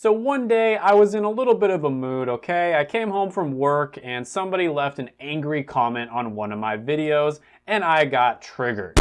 So one day I was in a little bit of a mood, okay? I came home from work and somebody left an angry comment on one of my videos and I got triggered.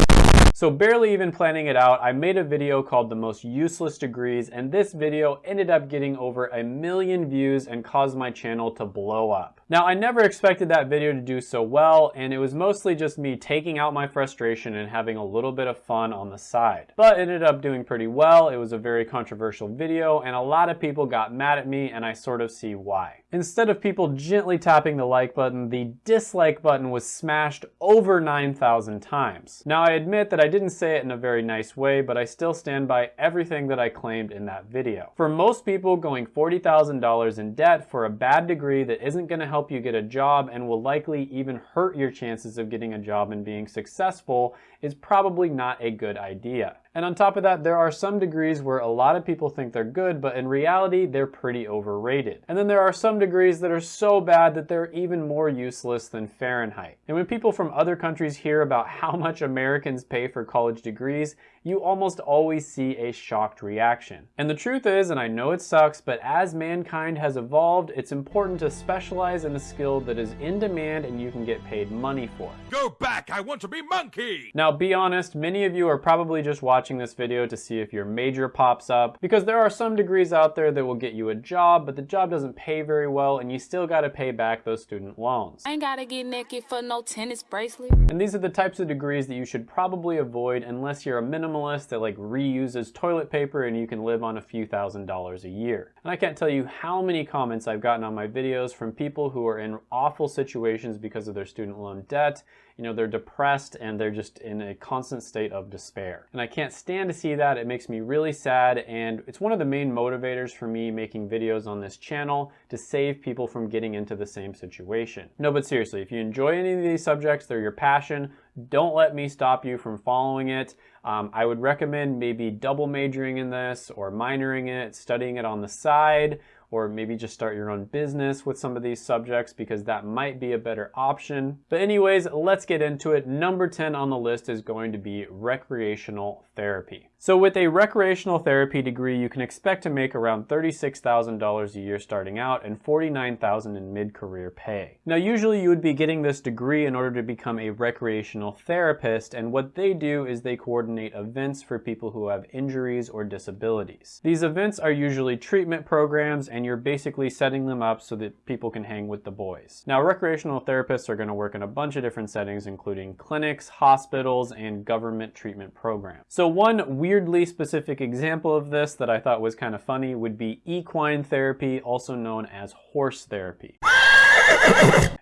So barely even planning it out, I made a video called the most useless degrees and this video ended up getting over a million views and caused my channel to blow up. Now I never expected that video to do so well and it was mostly just me taking out my frustration and having a little bit of fun on the side. But it ended up doing pretty well, it was a very controversial video and a lot of people got mad at me and I sort of see why. Instead of people gently tapping the like button, the dislike button was smashed over 9,000 times. Now I admit that I didn't say it in a very nice way, but I still stand by everything that I claimed in that video. For most people, going $40,000 in debt for a bad degree that isn't going to help you get a job and will likely even hurt your chances of getting a job and being successful is probably not a good idea. And on top of that, there are some degrees where a lot of people think they're good, but in reality, they're pretty overrated. And then there are some degrees that are so bad that they're even more useless than Fahrenheit. And when people from other countries hear about how much Americans pay for college degrees, you almost always see a shocked reaction. And the truth is, and I know it sucks, but as mankind has evolved, it's important to specialize in a skill that is in demand and you can get paid money for. Go back, I want to be monkey! Now be honest, many of you are probably just watching this video to see if your major pops up, because there are some degrees out there that will get you a job, but the job doesn't pay very well and you still gotta pay back those student loans. I ain't gotta get naked for no tennis bracelet. And these are the types of degrees that you should probably avoid unless you're a minimalist that like reuses toilet paper and you can live on a few thousand dollars a year. And I can't tell you how many comments I've gotten on my videos from people who are in awful situations because of their student loan debt you know, they're depressed and they're just in a constant state of despair. And I can't stand to see that. It makes me really sad and it's one of the main motivators for me making videos on this channel to save people from getting into the same situation. No, but seriously, if you enjoy any of these subjects, they're your passion, don't let me stop you from following it. Um, I would recommend maybe double majoring in this or minoring it, studying it on the side, or maybe just start your own business with some of these subjects because that might be a better option. But anyways, let's get into it. Number 10 on the list is going to be recreational therapy. So with a recreational therapy degree, you can expect to make around $36,000 a year starting out and $49,000 in mid-career pay. Now usually you would be getting this degree in order to become a recreational therapist and what they do is they coordinate events for people who have injuries or disabilities. These events are usually treatment programs and you're basically setting them up so that people can hang with the boys. Now recreational therapists are going to work in a bunch of different settings including clinics, hospitals, and government treatment programs. So one weirdly specific example of this that I thought was kind of funny would be equine therapy, also known as horse therapy.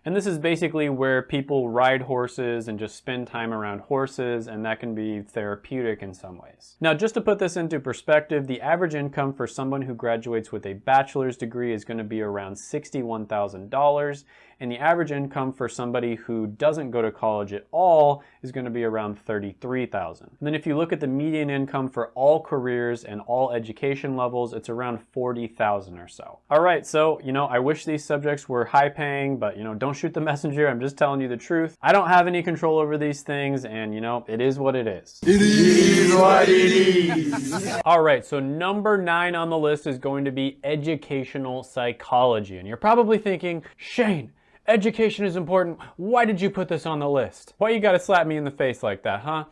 And this is basically where people ride horses and just spend time around horses and that can be therapeutic in some ways. Now just to put this into perspective, the average income for someone who graduates with a bachelor's degree is going to be around $61,000 and the average income for somebody who doesn't go to college at all is going to be around $33,000. Then if you look at the median income for all careers and all education levels, it's around 40,000 dollars or so. All right, so, you know, I wish these subjects were high paying, but you know, don't shoot the messenger. I'm just telling you the truth. I don't have any control over these things and you know, it is what it is. It is what it is. All right, so number nine on the list is going to be educational psychology. And you're probably thinking, Shane, Education is important. Why did you put this on the list? Why you gotta slap me in the face like that, huh?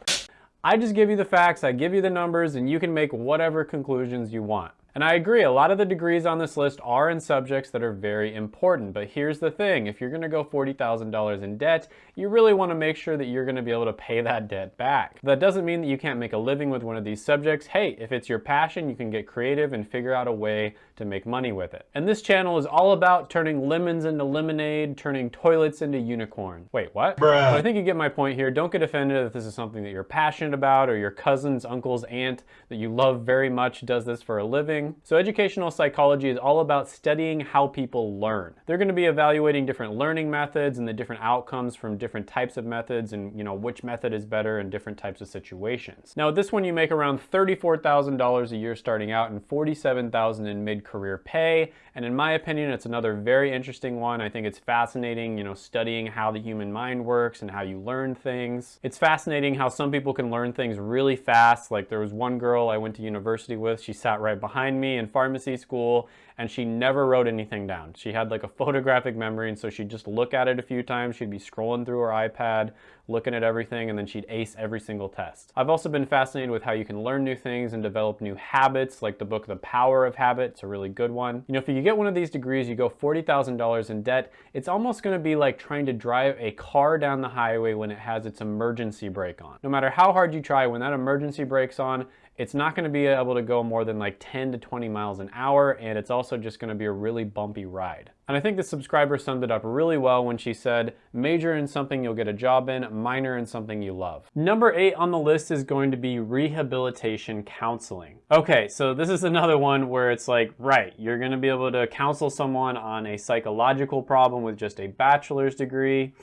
I just give you the facts, I give you the numbers, and you can make whatever conclusions you want. And I agree, a lot of the degrees on this list are in subjects that are very important, but here's the thing, if you're gonna go $40,000 in debt, you really wanna make sure that you're gonna be able to pay that debt back. That doesn't mean that you can't make a living with one of these subjects. Hey, if it's your passion, you can get creative and figure out a way to make money with it. And this channel is all about turning lemons into lemonade, turning toilets into unicorns. Wait, what? Bruh. I think you get my point here. Don't get offended if this is something that you're passionate about or your cousin's, uncle's, aunt that you love very much does this for a living learning. So educational psychology is all about studying how people learn. They're going to be evaluating different learning methods and the different outcomes from different types of methods and you know which method is better in different types of situations. Now this one you make around $34,000 a year starting out and $47,000 in mid-career pay and in my opinion it's another very interesting one. I think it's fascinating you know studying how the human mind works and how you learn things. It's fascinating how some people can learn things really fast like there was one girl I went to university with she sat right behind behind me in pharmacy school and she never wrote anything down. She had like a photographic memory and so she'd just look at it a few times. She'd be scrolling through her iPad, looking at everything and then she'd ace every single test. I've also been fascinated with how you can learn new things and develop new habits like the book The Power of Habit. It's a really good one. You know, if you get one of these degrees, you go $40,000 in debt, it's almost gonna be like trying to drive a car down the highway when it has its emergency brake on. No matter how hard you try, when that emergency brake's on, it's not going to be able to go more than like 10 to 20 miles an hour and it's also just going to be a really bumpy ride. And I think the subscriber summed it up really well when she said, major in something you'll get a job in, minor in something you love. Number eight on the list is going to be rehabilitation counseling. Okay, so this is another one where it's like, right, you're gonna be able to counsel someone on a psychological problem with just a bachelor's degree.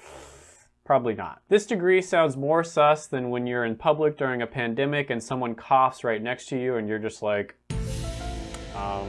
Probably not. This degree sounds more sus than when you're in public during a pandemic and someone coughs right next to you and you're just like, um,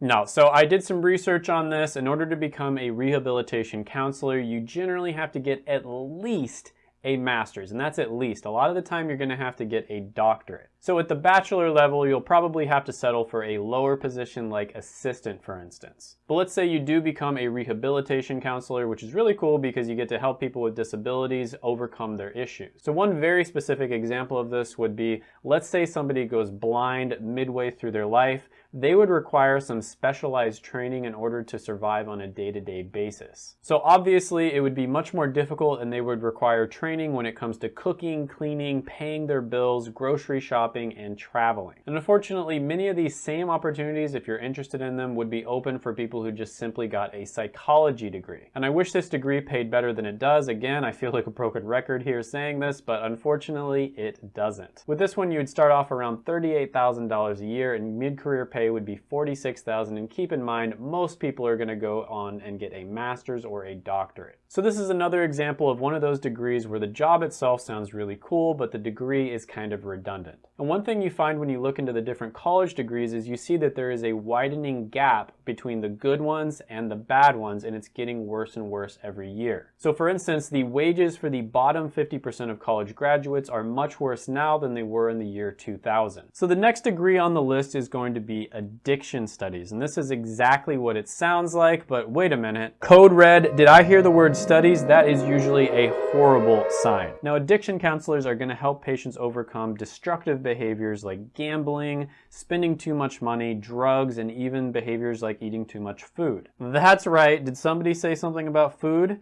no, so I did some research on this. In order to become a rehabilitation counselor, you generally have to get at least a master's, and that's at least. A lot of the time you're gonna have to get a doctorate. So at the bachelor level, you'll probably have to settle for a lower position like assistant, for instance. But let's say you do become a rehabilitation counselor, which is really cool because you get to help people with disabilities overcome their issues. So one very specific example of this would be, let's say somebody goes blind midway through their life, they would require some specialized training in order to survive on a day-to-day -day basis. So obviously it would be much more difficult and they would require training when it comes to cooking, cleaning, paying their bills, grocery shopping, and traveling. And unfortunately, many of these same opportunities, if you're interested in them, would be open for people who just simply got a psychology degree. And I wish this degree paid better than it does. Again, I feel like a broken record here saying this, but unfortunately, it doesn't. With this one, you would start off around $38,000 a year, and mid-career pay would be $46,000. And keep in mind, most people are gonna go on and get a master's or a doctorate. So this is another example of one of those degrees where the job itself sounds really cool, but the degree is kind of redundant. And one thing you find when you look into the different college degrees is you see that there is a widening gap between the good ones and the bad ones, and it's getting worse and worse every year. So for instance, the wages for the bottom 50% of college graduates are much worse now than they were in the year 2000. So the next degree on the list is going to be addiction studies, and this is exactly what it sounds like, but wait a minute. Code red, did I hear the word studies, that is usually a horrible sign. Now, addiction counselors are gonna help patients overcome destructive behaviors like gambling, spending too much money, drugs, and even behaviors like eating too much food. That's right, did somebody say something about food?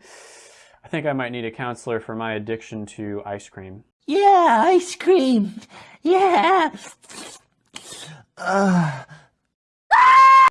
I think I might need a counselor for my addiction to ice cream. Yeah, ice cream. Yeah. Uh.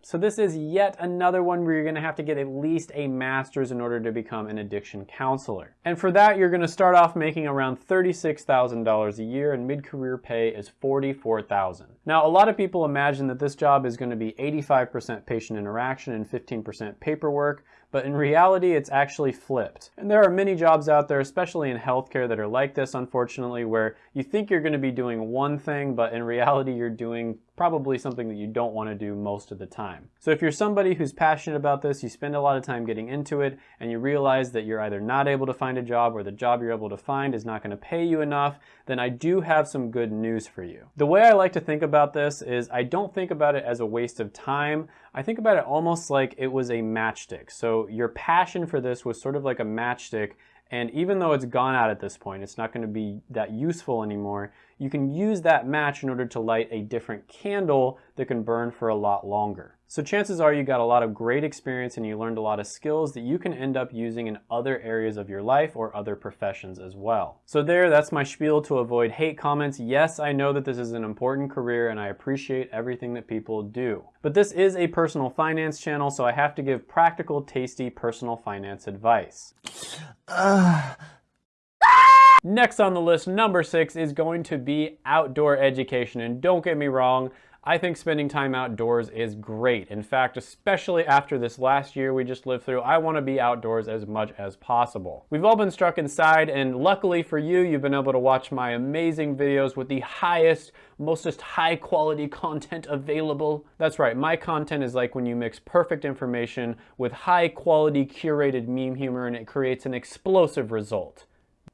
So this is yet another one where you're gonna have to get at least a master's in order to become an addiction counselor. And for that, you're gonna start off making around $36,000 a year and mid-career pay is $44,000. Now, a lot of people imagine that this job is gonna be 85% patient interaction and 15% paperwork, but in reality, it's actually flipped. And there are many jobs out there, especially in healthcare, that are like this, unfortunately, where you think you're gonna be doing one thing, but in reality, you're doing probably something that you don't want to do most of the time. So if you're somebody who's passionate about this, you spend a lot of time getting into it, and you realize that you're either not able to find a job or the job you're able to find is not going to pay you enough, then I do have some good news for you. The way I like to think about this is I don't think about it as a waste of time. I think about it almost like it was a matchstick. So your passion for this was sort of like a matchstick and even though it's gone out at this point, it's not going to be that useful anymore, you can use that match in order to light a different candle that can burn for a lot longer. So chances are you got a lot of great experience and you learned a lot of skills that you can end up using in other areas of your life or other professions as well. So there, that's my spiel to avoid hate comments. Yes, I know that this is an important career and I appreciate everything that people do. But this is a personal finance channel, so I have to give practical, tasty personal finance advice. Uh. Next on the list, number six, is going to be outdoor education. And don't get me wrong, I think spending time outdoors is great. In fact, especially after this last year we just lived through, I want to be outdoors as much as possible. We've all been struck inside, and luckily for you, you've been able to watch my amazing videos with the highest, mostest high quality content available. That's right, my content is like when you mix perfect information with high quality curated meme humor and it creates an explosive result.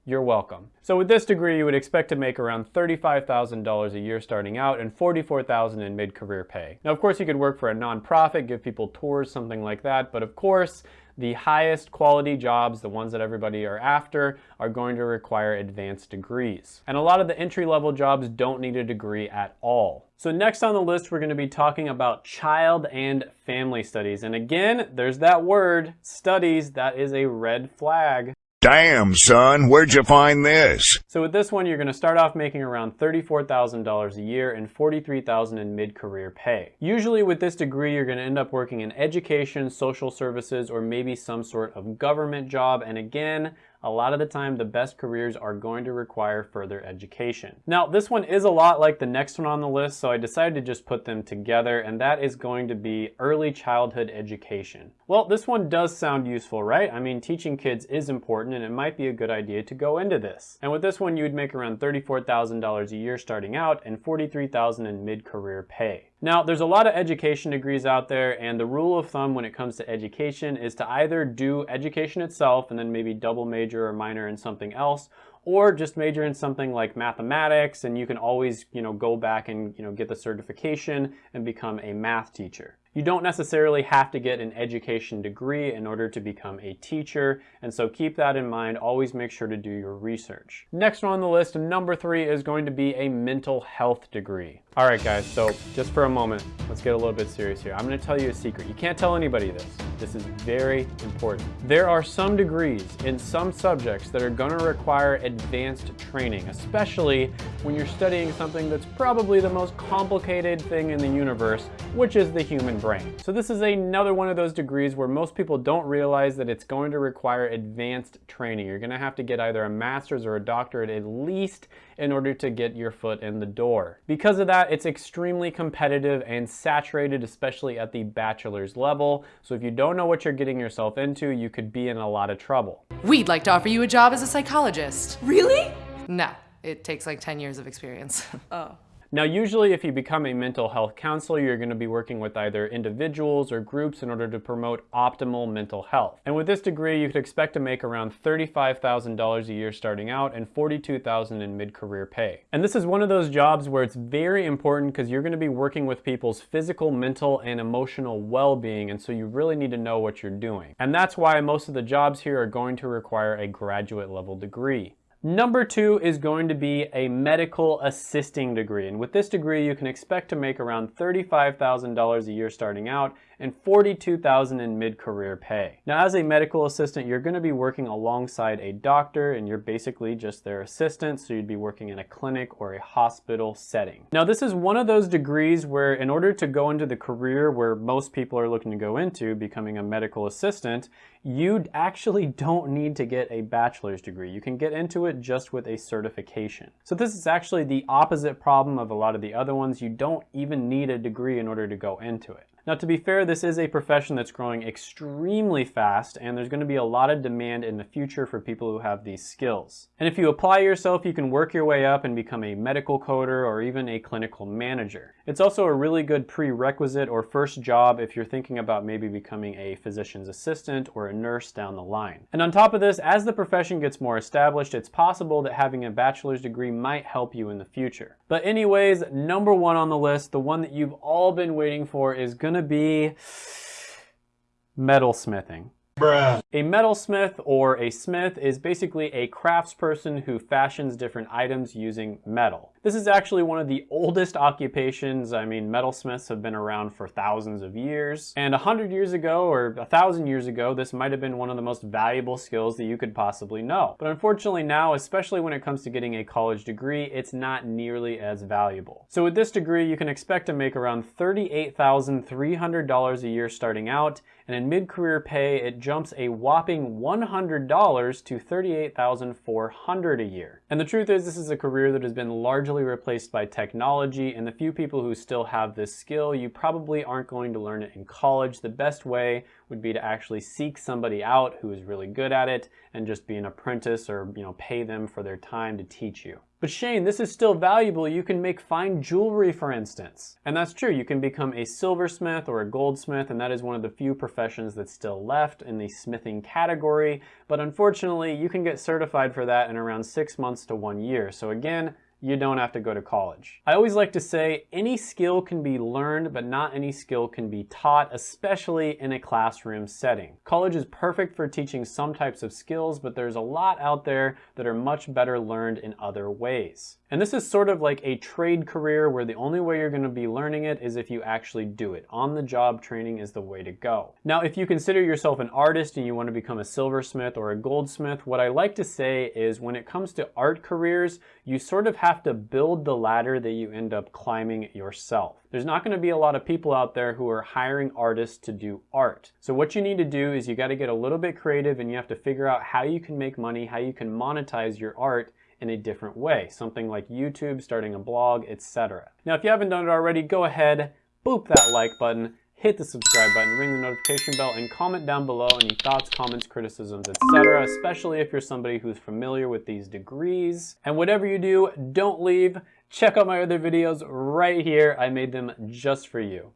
You're welcome. So with this degree, you would expect to make around $35,000 a year starting out and $44,000 in mid-career pay. Now, of course, you could work for a nonprofit, give people tours, something like that, but of course, the highest quality jobs, the ones that everybody are after, are going to require advanced degrees. And a lot of the entry-level jobs don't need a degree at all. So next on the list, we're gonna be talking about child and family studies. And again, there's that word, studies, that is a red flag. Damn, son, where'd you find this? So with this one, you're to start off making around $34,000 a year and $43,000 in mid-career pay. Usually with this degree, you're to end up working in education, social services, or maybe some sort of government job. And again, a lot of the time the best careers are going to require further education. Now this one is a lot like the next one on the list so I decided to just put them together and that is going to be early childhood education. Well this one does sound useful right? I mean teaching kids is important and it might be a good idea to go into this. And with this one you would make around $34,000 a year starting out and $43,000 in mid-career pay. Now, there's a lot of education degrees out there, and the rule of thumb when it comes to education is to either do education itself and then maybe double major or minor in something else, or just major in something like mathematics, and you can always, you know, go back and, you know, get the certification and become a math teacher. You don't necessarily have to get an education degree in order to become a teacher, and so keep that in mind. Always make sure to do your research. Next on the list, number three, is going to be a mental health degree. All right, guys, so just for a moment, let's get a little bit serious here. I'm gonna tell you a secret. You can't tell anybody this. This is very important. There are some degrees in some subjects that are gonna require advanced training, especially when you're studying something that's probably the most complicated thing in the universe, which is the human brain. So this is another one of those degrees where most people don't realize that it's going to require advanced training. You're gonna have to get either a master's or a doctorate at least in order to get your foot in the door. Because of that, it's extremely competitive and saturated, especially at the bachelor's level. So if you don't know what you're getting yourself into, you could be in a lot of trouble. We'd like to offer you a job as a psychologist. Really? No, it takes like 10 years of experience. Oh. Now, usually if you become a mental health counselor, you're gonna be working with either individuals or groups in order to promote optimal mental health. And with this degree, you could expect to make around $35,000 a year starting out and $42,000 in mid-career pay. And this is one of those jobs where it's very important because you're gonna be working with people's physical, mental, and emotional well-being, and so you really need to know what you're doing. And that's why most of the jobs here are going to require a graduate level degree. Number two is going to be a medical assisting degree. And with this degree, you can expect to make around $35,000 a year starting out and 42,000 in mid-career pay. Now, as a medical assistant, you're gonna be working alongside a doctor and you're basically just their assistant, so you'd be working in a clinic or a hospital setting. Now, this is one of those degrees where in order to go into the career where most people are looking to go into, becoming a medical assistant, you actually don't need to get a bachelor's degree. You can get into it just with a certification. So this is actually the opposite problem of a lot of the other ones. You don't even need a degree in order to go into it. Now to be fair, this is a profession that's growing extremely fast and there's going to be a lot of demand in the future for people who have these skills. And if you apply yourself, you can work your way up and become a medical coder or even a clinical manager. It's also a really good prerequisite or first job if you're thinking about maybe becoming a physician's assistant or a nurse down the line. And on top of this, as the profession gets more established, it's possible that having a bachelor's degree might help you in the future. But anyways, number one on the list, the one that you've all been waiting for is going going to be metalsmithing. Bruh. A metalsmith or a smith is basically a craftsperson who fashions different items using metal. This is actually one of the oldest occupations. I mean, metalsmiths have been around for thousands of years. And a hundred years ago or a thousand years ago, this might have been one of the most valuable skills that you could possibly know. But unfortunately now, especially when it comes to getting a college degree, it's not nearly as valuable. So with this degree, you can expect to make around $38,300 a year starting out. And in mid-career pay, it jumps a whopping $100 to $38,400 a year. And the truth is, this is a career that has been largely largely replaced by technology and the few people who still have this skill, you probably aren't going to learn it in college. The best way would be to actually seek somebody out who is really good at it and just be an apprentice or you know pay them for their time to teach you. But Shane, this is still valuable. You can make fine jewelry, for instance. And that's true. You can become a silversmith or a goldsmith, and that is one of the few professions that's still left in the smithing category. But unfortunately, you can get certified for that in around six months to one year. So again, you don't have to go to college. I always like to say any skill can be learned, but not any skill can be taught, especially in a classroom setting. College is perfect for teaching some types of skills, but there's a lot out there that are much better learned in other ways. And this is sort of like a trade career where the only way you're gonna be learning it is if you actually do it. On-the-job training is the way to go. Now, if you consider yourself an artist and you wanna become a silversmith or a goldsmith, what I like to say is when it comes to art careers, you sort of have to build the ladder that you end up climbing yourself. There's not gonna be a lot of people out there who are hiring artists to do art. So what you need to do is you gotta get a little bit creative and you have to figure out how you can make money, how you can monetize your art in a different way, something like YouTube, starting a blog, etc. Now, if you haven't done it already, go ahead, boop that like button, hit the subscribe button, ring the notification bell, and comment down below any thoughts, comments, criticisms, etc., especially if you're somebody who's familiar with these degrees. And whatever you do, don't leave. Check out my other videos right here. I made them just for you.